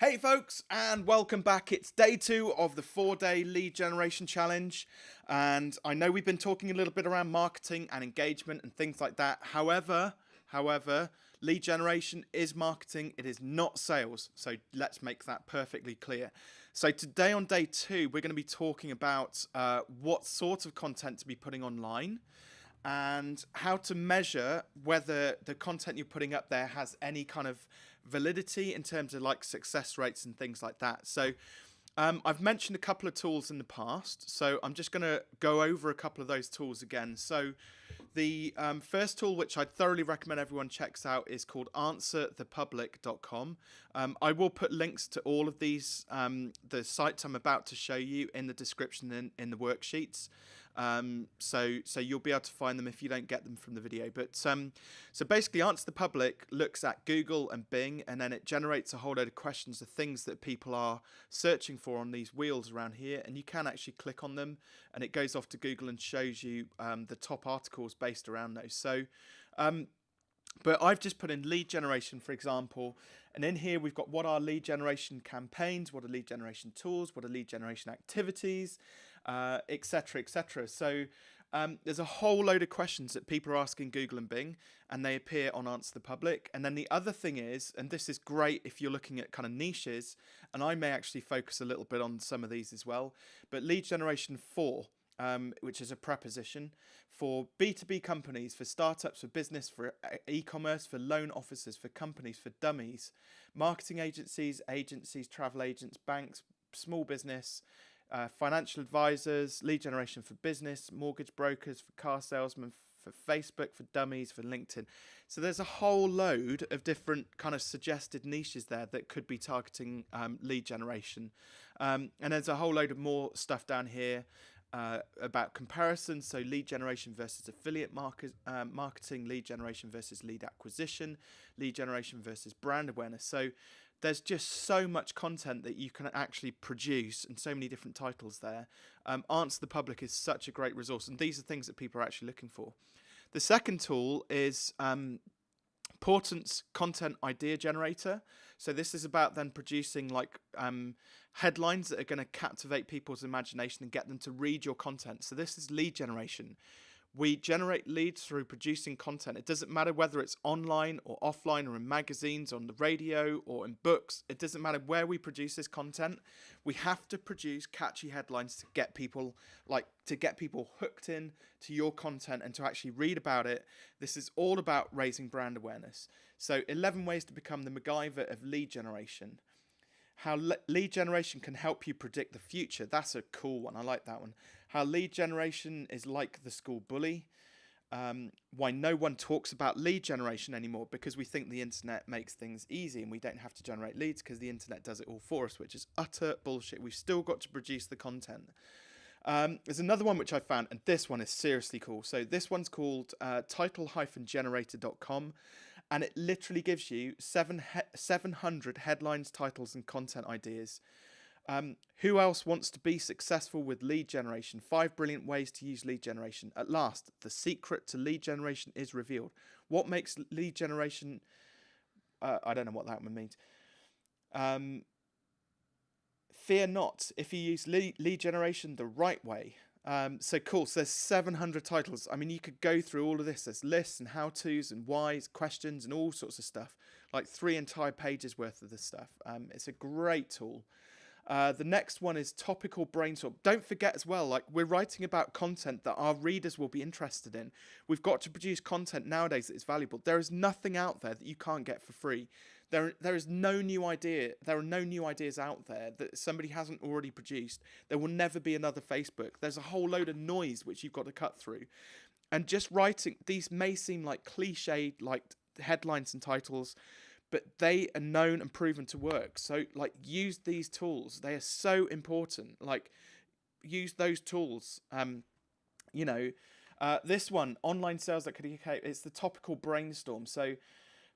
Hey folks, and welcome back. It's day two of the four day lead generation challenge. And I know we've been talking a little bit around marketing and engagement and things like that. However, however, lead generation is marketing, it is not sales. So let's make that perfectly clear. So today on day two, we're going to be talking about uh, what sort of content to be putting online and how to measure whether the content you're putting up there has any kind of validity in terms of like success rates and things like that. So um, I've mentioned a couple of tools in the past, so I'm just going to go over a couple of those tools again. So the um, first tool, which I thoroughly recommend everyone checks out, is called answerthepublic.com. Um, I will put links to all of these, um, the sites I'm about to show you in the description in, in the worksheets. Um, so so you'll be able to find them if you don't get them from the video. But um, so basically, Answer the Public looks at Google and Bing, and then it generates a whole load of questions of things that people are searching for on these wheels around here, and you can actually click on them, and it goes off to Google and shows you um, the top articles based around those. So. Um, but I've just put in lead generation, for example, and in here we've got what are lead generation campaigns, what are lead generation tools, what are lead generation activities, etc., uh, etc. Et so um, there's a whole load of questions that people are asking Google and Bing, and they appear on Answer the Public. And then the other thing is, and this is great if you're looking at kind of niches, and I may actually focus a little bit on some of these as well, but lead generation 4, um, which is a preposition for B2B companies, for startups, for business, for uh, e-commerce, for loan officers, for companies, for dummies, marketing agencies, agencies, travel agents, banks, small business, uh, financial advisors, lead generation for business, mortgage brokers, for car salesmen, for Facebook, for dummies, for LinkedIn. So there's a whole load of different kind of suggested niches there that could be targeting um, lead generation. Um, and there's a whole load of more stuff down here uh, about comparison. So lead generation versus affiliate market, uh, marketing, lead generation versus lead acquisition, lead generation versus brand awareness. So there's just so much content that you can actually produce and so many different titles there. Um, Answer the Public is such a great resource, and these are things that people are actually looking for. The second tool is um, Portent's Content Idea Generator. So this is about then producing like um, headlines that are going to captivate people's imagination and get them to read your content. So this is lead generation. We generate leads through producing content. It doesn't matter whether it's online or offline or in magazines, on the radio or in books. It doesn't matter where we produce this content. We have to produce catchy headlines to get people like to get people hooked in to your content and to actually read about it. This is all about raising brand awareness. So 11 ways to become the MacGyver of lead generation how le lead generation can help you predict the future. That's a cool one. I like that one. How lead generation is like the school bully. Um, why no one talks about lead generation anymore because we think the internet makes things easy and we don't have to generate leads because the internet does it all for us, which is utter bullshit. We've still got to produce the content. Um, there's another one which I found, and this one is seriously cool. So this one's called uh, title-generator.com and it literally gives you seven he 700 headlines, titles, and content ideas. Um, who else wants to be successful with lead generation? Five brilliant ways to use lead generation. At last, the secret to lead generation is revealed. What makes lead generation? Uh, I don't know what that one means. Um, fear not if you use lead, lead generation the right way. Um, so cool. So there's 700 titles. I mean, you could go through all of this. There's lists and how-tos and whys, questions and all sorts of stuff. Like three entire pages worth of this stuff. Um, it's a great tool. Uh, the next one is topical brainstorm. Don't forget as well, like we're writing about content that our readers will be interested in. We've got to produce content nowadays that is valuable. There is nothing out there that you can't get for free. There, there is no new idea. There are no new ideas out there that somebody hasn't already produced. There will never be another Facebook. There's a whole load of noise which you've got to cut through. And just writing, these may seem like cliched, like headlines and titles, but they are known and proven to work. So, like, use these tools. They are so important. Like, use those tools. Um, you know, uh, this one, online sales that could it's the topical brainstorm. So,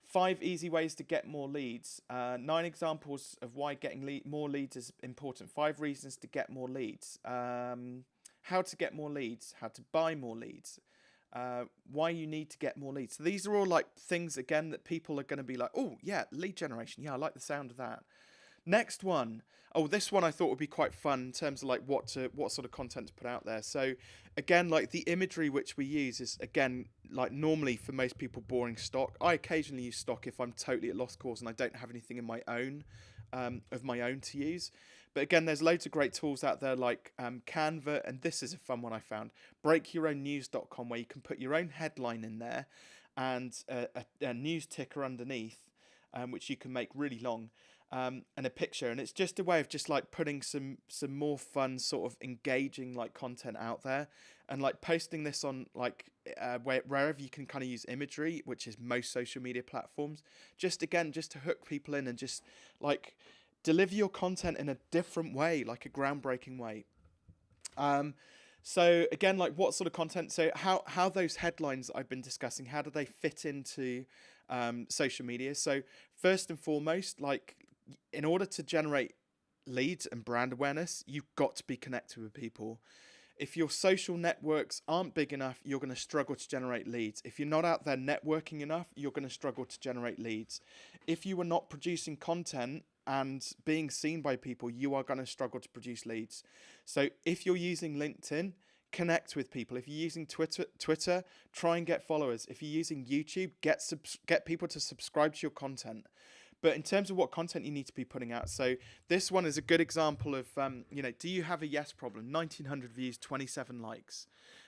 Five easy ways to get more leads. Uh, nine examples of why getting lead, more leads is important. Five reasons to get more leads. Um, how to get more leads. How to buy more leads. Uh, why you need to get more leads. So these are all like things again that people are going to be like, oh yeah, lead generation. Yeah, I like the sound of that. Next one. Oh, this one I thought would be quite fun in terms of like what to what sort of content to put out there. So again, like the imagery which we use is again like normally for most people boring stock. I occasionally use stock if I'm totally at lost cause and I don't have anything in my own um, of my own to use. But again, there's loads of great tools out there like um, Canva, and this is a fun one I found breakyourownnews.com, where you can put your own headline in there and a, a, a news ticker underneath, um, which you can make really long. Um, and a picture, and it's just a way of just like putting some some more fun, sort of engaging like content out there, and like posting this on like uh, where, wherever you can kind of use imagery, which is most social media platforms. Just again, just to hook people in and just like deliver your content in a different way, like a groundbreaking way. Um, so again, like what sort of content? So how how those headlines I've been discussing, how do they fit into um, social media? So first and foremost, like in order to generate leads and brand awareness, you've got to be connected with people. If your social networks aren't big enough, you're going to struggle to generate leads. If you're not out there networking enough, you're going to struggle to generate leads. If you are not producing content and being seen by people, you are going to struggle to produce leads. So if you're using LinkedIn, connect with people. If you're using Twitter, Twitter, try and get followers. If you're using YouTube, get get people to subscribe to your content. But in terms of what content you need to be putting out, so this one is a good example of, um, you know, do you have a yes problem? 1900 views, 27 likes.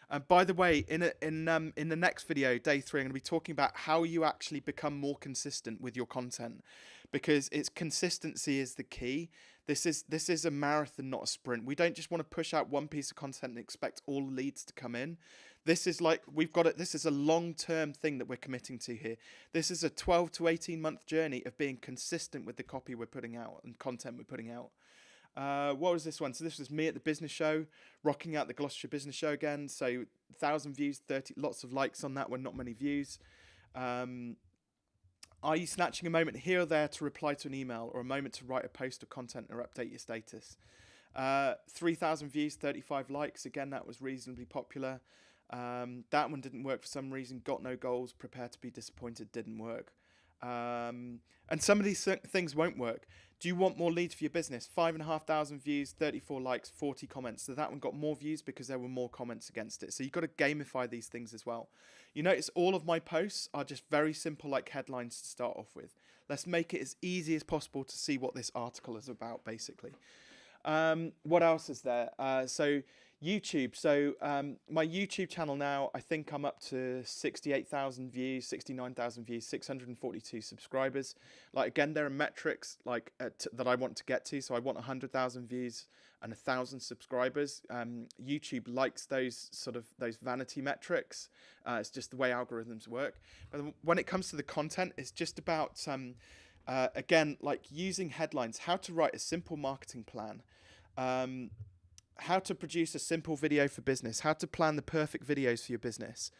And by the way, in a, in um, in the next video, day three, I'm going to be talking about how you actually become more consistent with your content because it's consistency is the key. This is this is a marathon, not a sprint. We don't just want to push out one piece of content and expect all leads to come in. This is like we've got it. This is a long-term thing that we're committing to here. This is a 12 to 18 month journey of being consistent with the copy we're putting out and content we're putting out. Uh, what was this one? So this was me at the business show, rocking out the Gloucestershire Business Show again. So thousand views, thirty, lots of likes on that one, not many views. Um, are you snatching a moment here or there to reply to an email or a moment to write a post or content or update your status? Uh, 3,000 views, 35 likes. Again, that was reasonably popular. Um, that one didn't work for some reason. Got no goals. Prepare to be disappointed. Didn't work. Um, and some of these things won't work. Do you want more leads for your business? Five and a half thousand views, 34 likes, 40 comments. So that one got more views because there were more comments against it. So you've got to gamify these things as well. You notice all of my posts are just very simple, like headlines to start off with. Let's make it as easy as possible to see what this article is about, basically. Um, what else is there? Uh, so YouTube. So um, my YouTube channel now, I think I'm up to 68,000 views, 69,000 views, 642 subscribers. Like again, there are metrics like uh, that I want to get to. So I want 100,000 views and a thousand subscribers. Um, YouTube likes those sort of those vanity metrics. Uh, it's just the way algorithms work. But when it comes to the content, it's just about um, uh, again like using headlines, how to write a simple marketing plan. Um, how to produce a simple video for business, how to plan the perfect videos for your business.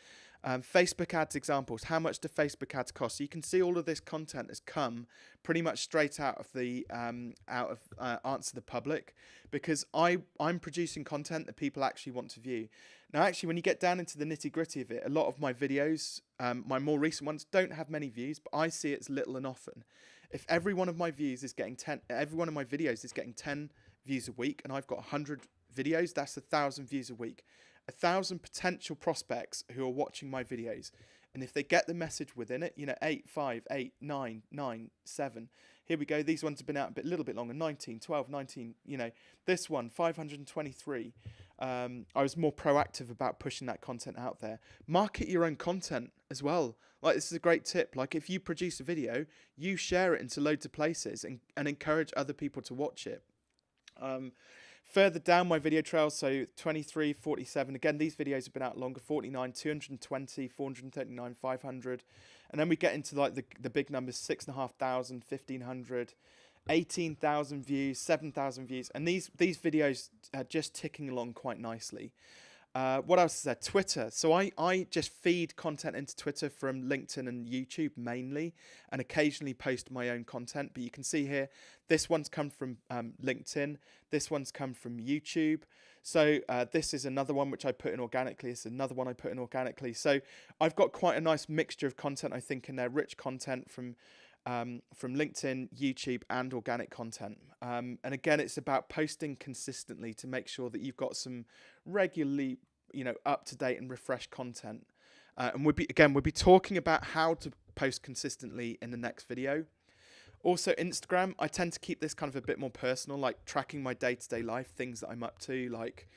Um, Facebook ads examples. How much do Facebook ads cost? So you can see all of this content has come pretty much straight out of the um, out of uh, Answer the Public, because I I'm producing content that people actually want to view. Now, actually, when you get down into the nitty gritty of it, a lot of my videos, um, my more recent ones, don't have many views, but I see it as little and often. If every one of my views is getting ten, every one of my videos is getting ten views a week, and I've got hundred videos, that's a thousand views a week. A thousand potential prospects who are watching my videos. And if they get the message within it, you know, 8, 5, 8, 9, 9, 7. Here we go. These ones have been out a bit, little bit longer. 19, 12, 19, you know. This one, 523. Um, I was more proactive about pushing that content out there. Market your own content as well. Like, this is a great tip. Like, if you produce a video, you share it into loads of places and, and encourage other people to watch it. Um, Further down my video trail, so 23, 47, again, these videos have been out longer, 49, 220, 439, 500. And then we get into like the, the big numbers, 6,500, 1,500, 18,000 views, 7,000 views. And these, these videos are just ticking along quite nicely. Uh, what else is there? Twitter. So I, I just feed content into Twitter from LinkedIn and YouTube mainly, and occasionally post my own content. But you can see here, this one's come from um, LinkedIn. This one's come from YouTube. So uh, this is another one which I put in organically. It's another one I put in organically. So I've got quite a nice mixture of content, I think, in there. Rich content from um, from LinkedIn, YouTube, and organic content. Um, and again, it's about posting consistently to make sure that you've got some regularly, you know, up to date and refreshed content. Uh, and we'll be again, we'll be talking about how to post consistently in the next video. Also, Instagram, I tend to keep this kind of a bit more personal, like tracking my day to day life, things that I'm up to, like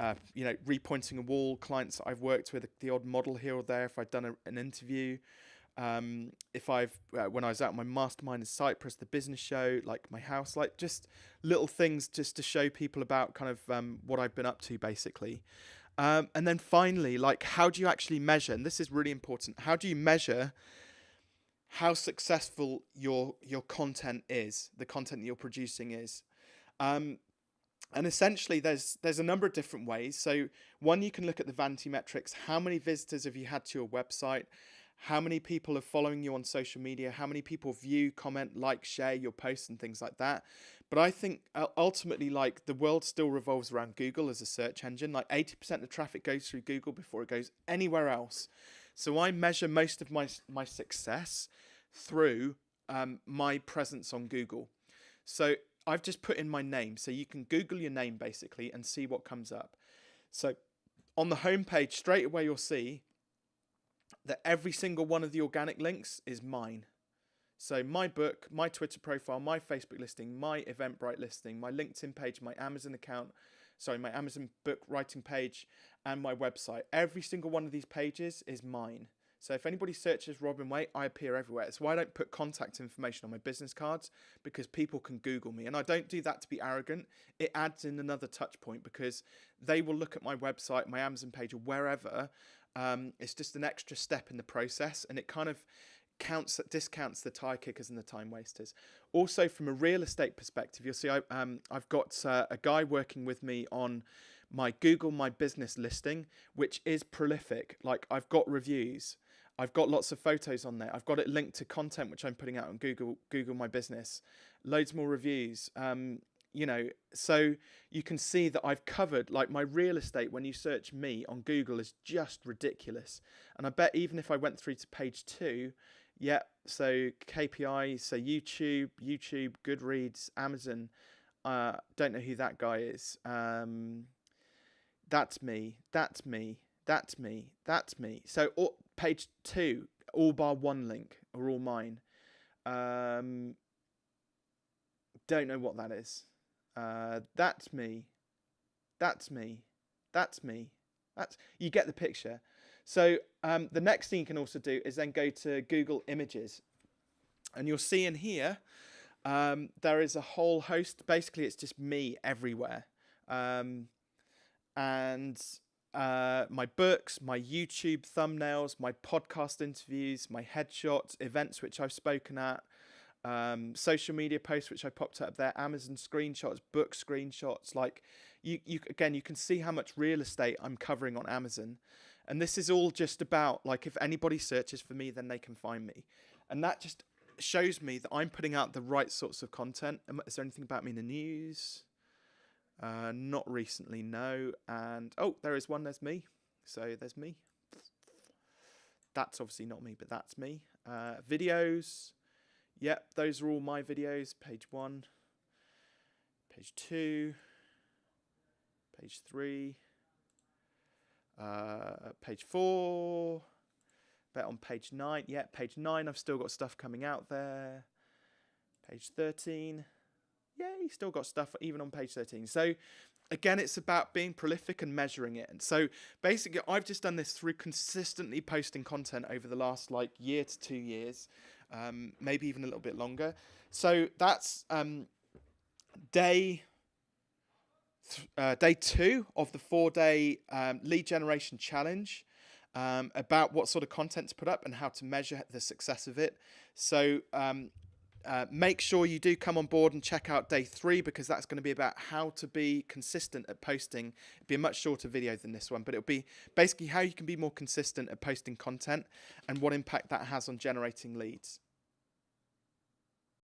uh, you know, repointing a wall, clients that I've worked with, the odd model here or there, if I've done a, an interview, um, if I've, uh, when I was out my mastermind in Cyprus, the business show, like my house, like just little things just to show people about kind of um, what I've been up to basically. Um, and then finally, like how do you actually measure, and this is really important, how do you measure how successful your your content is, the content that you're producing is? Um, and essentially, there's there's a number of different ways. So one, you can look at the vanity metrics. How many visitors have you had to your website? How many people are following you on social media? How many people view, comment, like, share your posts and things like that? But I think uh, ultimately, like the world still revolves around Google as a search engine. Like 80% of traffic goes through Google before it goes anywhere else. So I measure most of my my success through um, my presence on Google. So I've just put in my name. So you can Google your name basically and see what comes up. So on the homepage, straight away you'll see that every single one of the organic links is mine. So my book, my Twitter profile, my Facebook listing, my Eventbrite listing, my LinkedIn page, my Amazon account, sorry, my Amazon book writing page, and my website. Every single one of these pages is mine. So if anybody searches Robin Waite, I appear everywhere. It's why I don't put contact information on my business cards because people can Google me. And I don't do that to be arrogant. It adds in another touch point because they will look at my website, my Amazon page, or wherever. Um, it's just an extra step in the process and it kind of counts discounts the tire kickers and the time wasters. Also, from a real estate perspective, you'll see I, um, I've got uh, a guy working with me on my Google My Business listing, which is prolific. Like I've got reviews. I've got lots of photos on there. I've got it linked to content which I'm putting out on Google Google My Business. Loads more reviews. Um, you know, so you can see that I've covered like my real estate when you search me on Google is just ridiculous. And I bet even if I went through to page two, yeah, so KPI, so YouTube, YouTube, Goodreads, Amazon. Uh, don't know who that guy is. Um, that's me. That's me. That's me. That's me. So all, page two, all bar one link are all mine. Um, don't know what that is. Uh, that's me. That's me. That's me. That's you get the picture. So um, the next thing you can also do is then go to Google Images, and you'll see in here um, there is a whole host. Basically, it's just me everywhere, um, and uh, my books, my YouTube thumbnails, my podcast interviews, my headshots, events which I've spoken at, um, social media posts which I popped up there, Amazon screenshots, book screenshots. Like you, you again, you can see how much real estate I'm covering on Amazon, and this is all just about like if anybody searches for me, then they can find me, and that just shows me that I'm putting out the right sorts of content. Is there anything about me in the news? Uh, not recently, no. And oh, there is one. There's me. So there's me. That's obviously not me, but that's me. Uh, videos. Yep, those are all my videos. Page one, page two, page three, uh, page four. Bet on page nine. Yeah, page nine. I've still got stuff coming out there. Page thirteen yeah, he's still got stuff even on page 13. So again, it's about being prolific and measuring it. And so basically, I've just done this through consistently posting content over the last like year to two years, um, maybe even a little bit longer. So that's um, day. Uh, day two of the four day um, lead generation challenge um, about what sort of content to put up and how to measure the success of it. So um, uh, make sure you do come on board and check out day three because that's going to be about how to be consistent at posting. It'll be a much shorter video than this one, but it'll be basically how you can be more consistent at posting content and what impact that has on generating leads.